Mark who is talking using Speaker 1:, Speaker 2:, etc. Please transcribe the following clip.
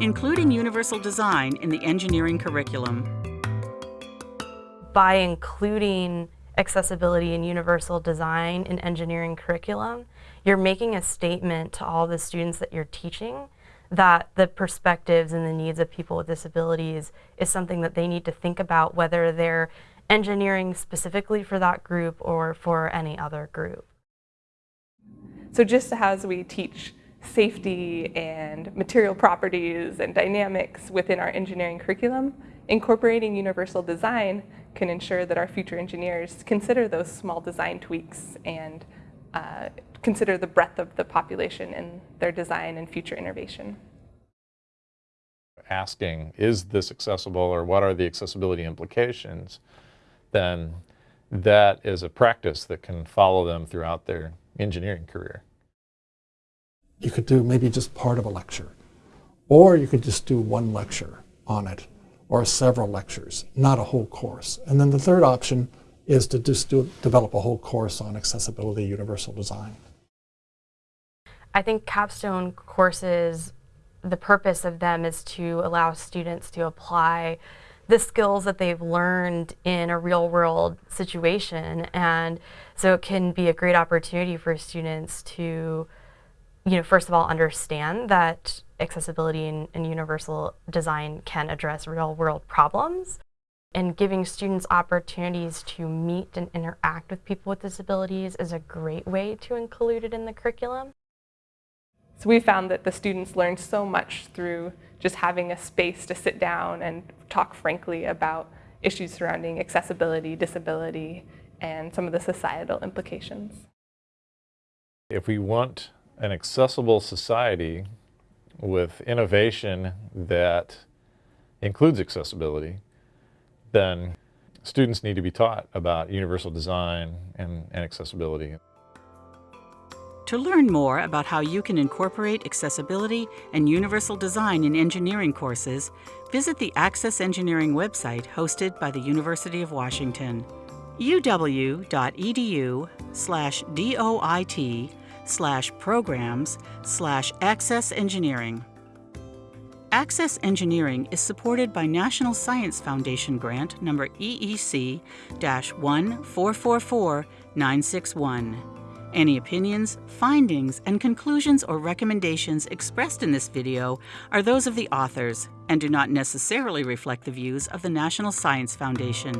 Speaker 1: including universal design in the engineering curriculum.
Speaker 2: By including accessibility and universal design in engineering curriculum, you're making a statement to all the students that you're teaching that the perspectives and the needs of people with disabilities is something that they need to think about whether they're engineering specifically for that group or for any other group.
Speaker 3: So just as we teach safety and material properties and dynamics within our engineering curriculum, incorporating universal design can ensure that our future engineers consider those small design tweaks and uh, consider the breadth of the population in their design and future innovation.
Speaker 4: Asking, is this accessible or what are the accessibility implications, then that is a practice that can follow them throughout their engineering career.
Speaker 5: You could do maybe just part of a lecture, or you could just do one lecture on it, or several lectures, not a whole course. And then the third option is to just do, develop a whole course on accessibility universal design.
Speaker 2: I think capstone courses, the purpose of them is to allow students to apply the skills that they've learned in a real world situation. And so it can be a great opportunity for students to, you know, first of all, understand that accessibility and, and universal design can address real world problems and giving students opportunities to meet and interact with people with disabilities is a great way to include it in the curriculum.
Speaker 3: So we found that the students learned so much through just having a space to sit down and talk frankly about issues surrounding accessibility, disability, and some of the societal implications.
Speaker 4: If we want an accessible society with innovation that includes accessibility, then students need to be taught about universal design and, and accessibility.
Speaker 1: To learn more about how you can incorporate accessibility and universal design in engineering courses, visit the Access Engineering website hosted by the University of Washington. uw.edu slash doit slash programs slash access engineering. Access Engineering is supported by National Science Foundation grant number EEC 1444961. Any opinions, findings, and conclusions or recommendations expressed in this video are those of the authors and do not necessarily reflect the views of the National Science Foundation.